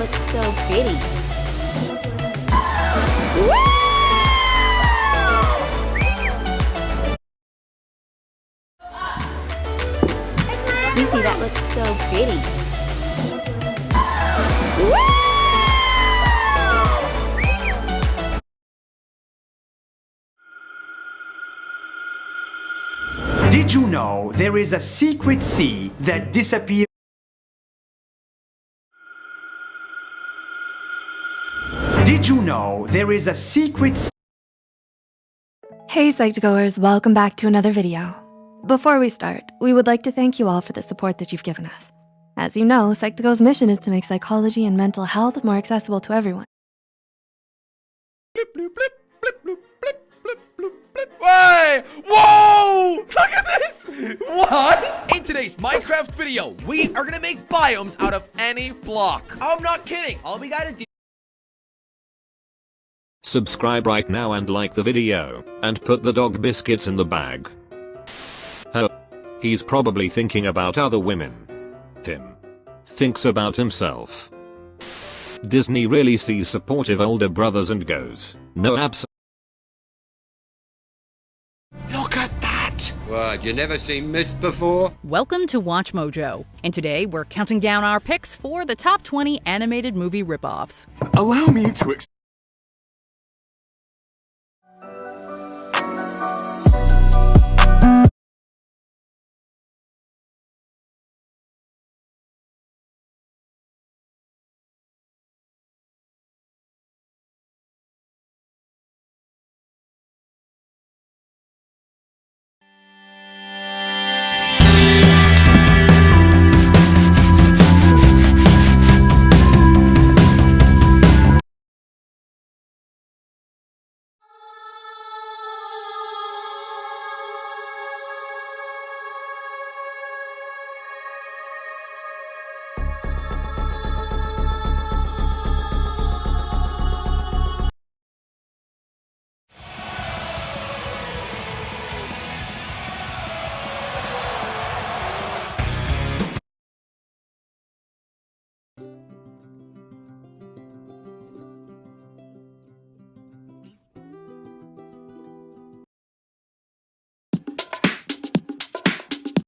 looks so pretty. Lucy, that looks so pretty. Did you know there is a secret sea that disappears? Did you know there is a secret? Hey Psych2Goers, welcome back to another video. Before we start, we would like to thank you all for the support that you've given us. As you know, Psych2Go's mission is to make psychology and mental health more accessible to everyone. Blip, bloop, blip, blip, bloop, blip, blip, bloop, blip. Hey! Whoa! Look at this! What? In today's Minecraft video, we are gonna make biomes out of any block. I'm not kidding. All we gotta do Subscribe right now and like the video, and put the dog biscuits in the bag. Oh. He's probably thinking about other women. Him. Thinks about himself. Disney really sees supportive older brothers and goes, no abs- Look at that! What, you never seen mist before? Welcome to Watch Mojo, and today we're counting down our picks for the top 20 animated movie ripoffs. Allow me to